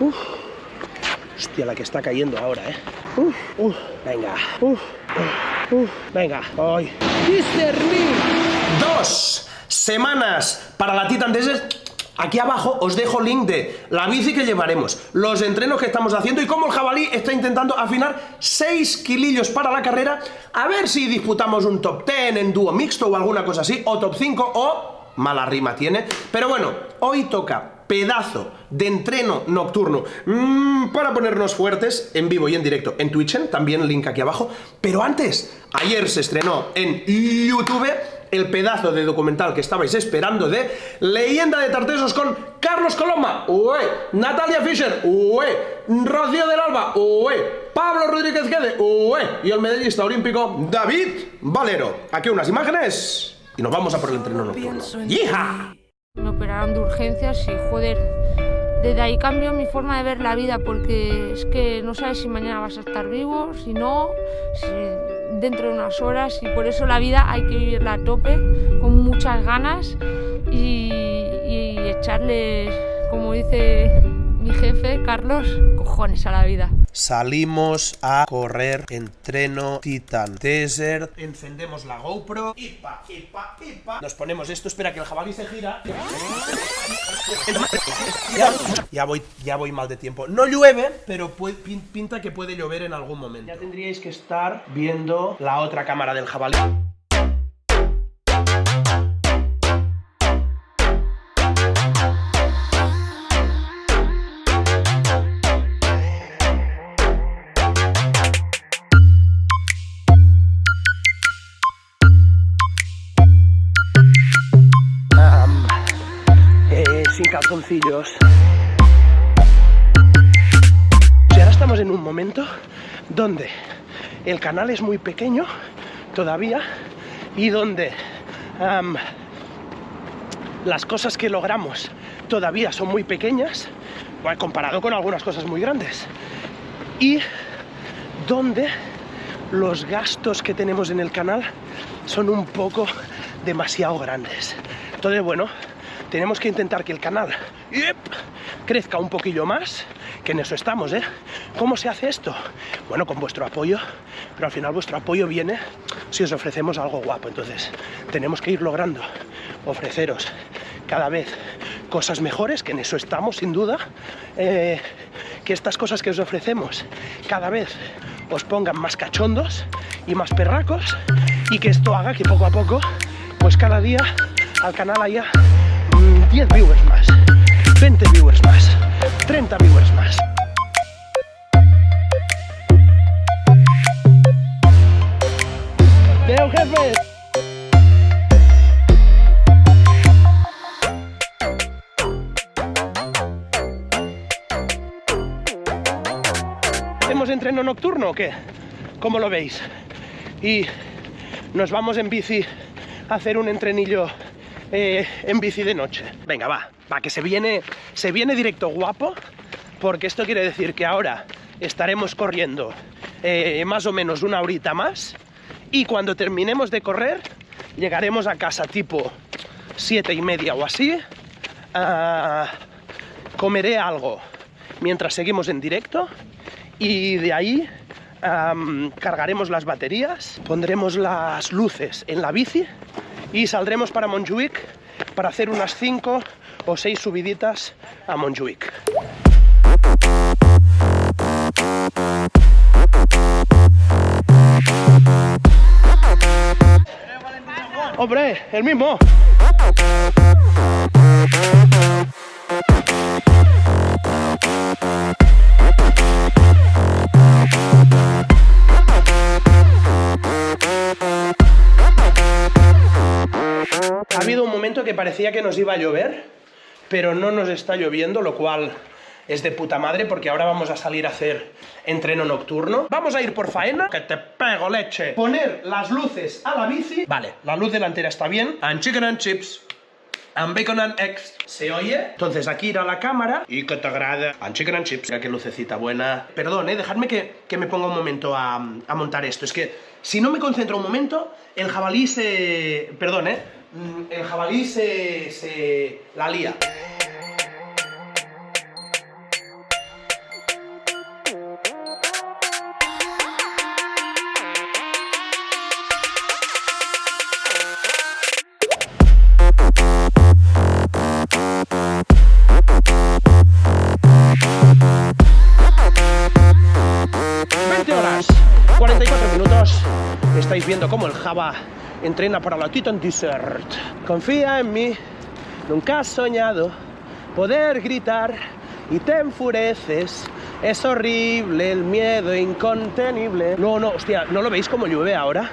Uf. Hostia, la que está cayendo ahora, ¿eh? Uf, uf. Venga. Uf, uf, uf. Venga. Discernir. Dos semanas para la Titan Desert. Aquí abajo os dejo link de la bici que llevaremos, los entrenos que estamos haciendo y cómo el jabalí está intentando afinar 6 kilillos para la carrera, a ver si disputamos un top 10 en dúo mixto o alguna cosa así, o top 5 o mala rima tiene, pero bueno, hoy toca pedazo de entreno nocturno mm, para ponernos fuertes en vivo y en directo en Twitch, también link aquí abajo. Pero antes, ayer se estrenó en YouTube el pedazo de documental que estabais esperando de Leyenda de Tartesos con Carlos Coloma, ué, Natalia Fischer, ué, Rocío del Alba, ué, Pablo Rodríguez Guede, ué, y el medallista olímpico David Valero. Aquí unas imágenes y nos vamos a por el entreno nocturno. ¡Hija! Me operaron de urgencias y joder, desde ahí cambió mi forma de ver la vida porque es que no sabes si mañana vas a estar vivo, si no, dentro de unas horas y por eso la vida hay que vivirla a tope, con muchas ganas y, y echarle, como dice mi jefe, Carlos, cojones a la vida. Salimos a correr entreno Titan Desert. Encendemos la GoPro. Nos ponemos esto. Espera que el jabalí se gira. Ya, voy, ya voy mal de tiempo. No llueve, pero pinta que puede llover en algún momento. Ya tendríais que estar viendo la otra cámara del jabalí. Y ahora estamos en un momento donde el canal es muy pequeño todavía y donde las cosas que logramos todavía son muy pequeñas comparado con algunas cosas muy grandes. Y donde los gastos que tenemos en el canal son un poco demasiado grandes. Entonces bueno tenemos que intentar que el canal crezca un poquillo más, que en eso estamos, ¿eh? ¿Cómo se hace esto? Bueno, con vuestro apoyo, pero al final vuestro apoyo viene si os ofrecemos algo guapo, entonces tenemos que ir logrando ofreceros cada vez cosas mejores, que en eso estamos sin duda, eh, que estas cosas que os ofrecemos cada vez os pongan más cachondos y más perracos y que esto haga que poco a poco, pues cada día al canal haya 10 viewers más, 20 viewers más, 30 viewers más. ¡Veo, jefe! ¿Hacemos entreno nocturno o qué? ¿Cómo lo veis? Y nos vamos en bici a hacer un entrenillo eh, en bici de noche. Venga, va, va, que se viene, se viene directo guapo, porque esto quiere decir que ahora estaremos corriendo eh, más o menos una horita más, y cuando terminemos de correr, llegaremos a casa tipo siete y media o así, comeré algo mientras seguimos en directo, y de ahí cargaremos las baterías, pondremos las luces en la bici y saldremos para Montjuic para hacer unas 5 o 6 subiditas a Montjuic. ¡Hombre, el mismo! Parecía que nos iba a llover, pero no nos está lloviendo, lo cual es de puta madre porque ahora vamos a salir a hacer entreno nocturno. Vamos a ir por faena, que te pego leche. Poner las luces a la bici. Vale, la luz delantera está bien. And chicken and chips. And bacon and eggs. ¿Se oye? Entonces aquí ir la cámara y que te agrada. And chicken and chips. Mira qué lucecita buena. Perdón, eh, dejadme que, que me ponga un momento a, a montar esto. Es que si no me concentro un momento, el jabalí se... Perdón, eh Mm, el jabalí se, se la lía. horas, 44 minutos, estáis viendo cómo el Java entrena para la Titan Desert. Confía en mí, nunca has soñado poder gritar y te enfureces. Es horrible el miedo incontenible. No, no, hostia, ¿no lo veis como llueve ahora?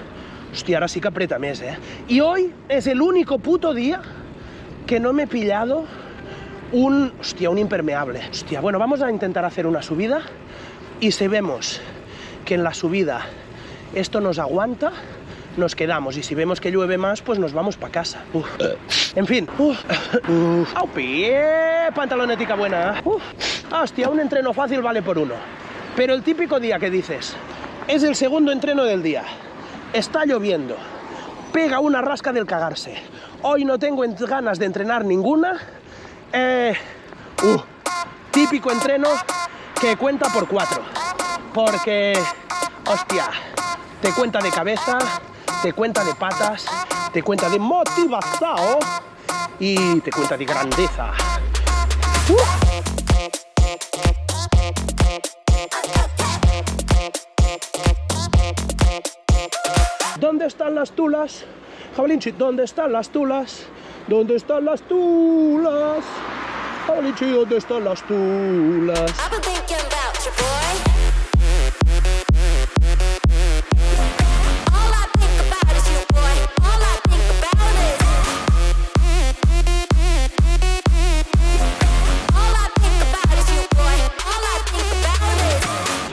Hostia, ahora sí que aprieta mes, ¿eh? Y hoy es el único puto día que no me he pillado un, hostia, un impermeable. Hostia, bueno, vamos a intentar hacer una subida y si vemos que en la subida esto nos aguanta, nos quedamos y si vemos que llueve más, pues nos vamos para casa. En fin. Uf. ¡Au pie! Pantalonética buena. Uf. Hostia, un entreno fácil vale por uno. Pero el típico día que dices, es el segundo entreno del día, está lloviendo, pega una rasca del cagarse, hoy no tengo ganas de entrenar ninguna, eh, uh, típico entreno que cuenta por cuatro, porque, hostia, te cuenta de cabeza, te cuenta de patas, te cuenta de motivación y te cuenta de grandeza. Uh. ¿Dónde están las tulas? Jabalinchi, ¿dónde están las tulas? ¿Dónde están las tulas? Jabalinchi, ¿dónde están las tulas?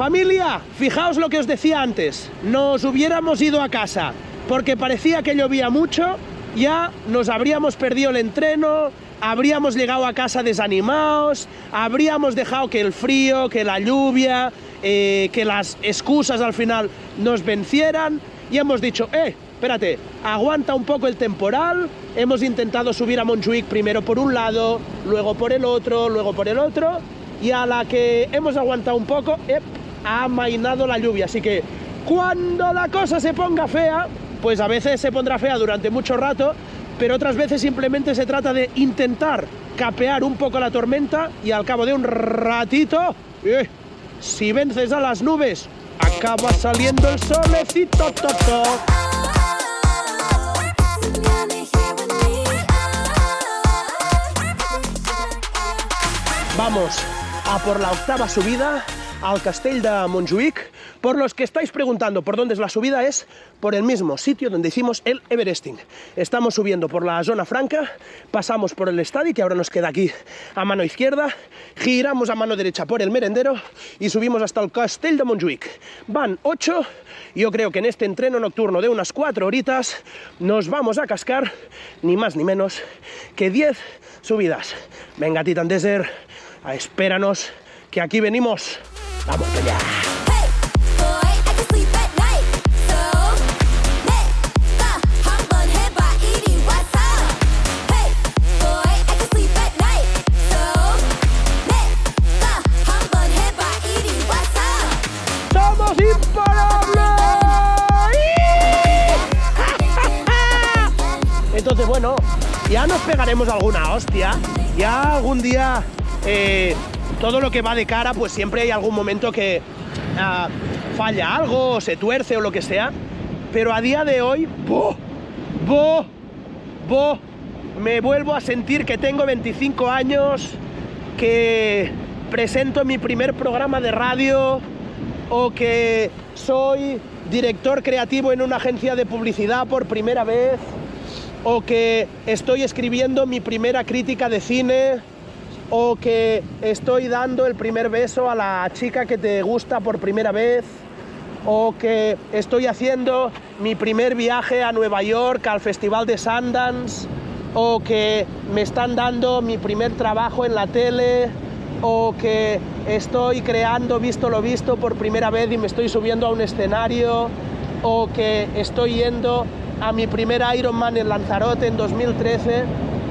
Familia, fijaos lo que os decía antes, nos hubiéramos ido a casa porque parecía que llovía mucho, ya nos habríamos perdido el entreno, habríamos llegado a casa desanimados, habríamos dejado que el frío, que la lluvia, eh, que las excusas al final nos vencieran y hemos dicho, eh, espérate, aguanta un poco el temporal, hemos intentado subir a Montjuic primero por un lado, luego por el otro, luego por el otro, y a la que hemos aguantado un poco, eh, ha amainado la lluvia, así que cuando la cosa se ponga fea, pues a veces se pondrá fea durante mucho rato, pero otras veces simplemente se trata de intentar capear un poco la tormenta y al cabo de un ratito, eh, si vences a las nubes, acaba saliendo el solecito. Vamos a por la octava subida al Castell de Montjuic. Por los que estáis preguntando por dónde es la subida, es por el mismo sitio donde hicimos el Everesting. Estamos subiendo por la zona franca, pasamos por el estadio, que ahora nos queda aquí a mano izquierda, giramos a mano derecha por el merendero y subimos hasta el Castell de Montjuic. Van 8, yo creo que en este entreno nocturno de unas 4 horitas nos vamos a cascar ni más ni menos que 10 subidas. Venga, Titan Desert, espéranos, que aquí venimos. ¡Vamos allá! ¡Somos imparables! Entonces, bueno, ya nos pegaremos alguna hostia. Ya algún día eh, todo lo que va de cara, pues siempre hay algún momento que ah, falla algo, o se tuerce o lo que sea. Pero a día de hoy, ¡bo! ¡bo! ¡bo! Me vuelvo a sentir que tengo 25 años, que presento mi primer programa de radio o que soy director creativo en una agencia de publicidad por primera vez o que estoy escribiendo mi primera crítica de cine o que estoy dando el primer beso a la chica que te gusta por primera vez, o que estoy haciendo mi primer viaje a Nueva York al Festival de Sundance, o que me están dando mi primer trabajo en la tele, o que estoy creando Visto lo Visto por primera vez y me estoy subiendo a un escenario, o que estoy yendo a mi primer Ironman en Lanzarote en 2013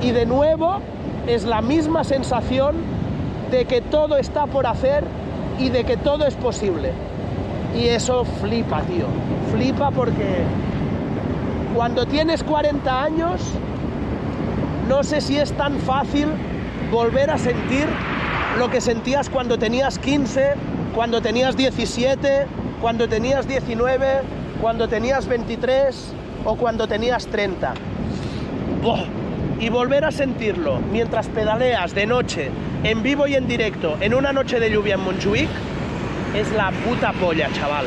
y de nuevo es la misma sensación de que todo está por hacer y de que todo es posible. Y eso flipa, tío. Flipa porque cuando tienes 40 años, no sé si es tan fácil volver a sentir lo que sentías cuando tenías 15, cuando tenías 17, cuando tenías 19, cuando tenías 23 o cuando tenías 30. ¡Buah! Y volver a sentirlo mientras pedaleas de noche, en vivo y en directo, en una noche de lluvia en Montjuic, es la puta polla, chaval.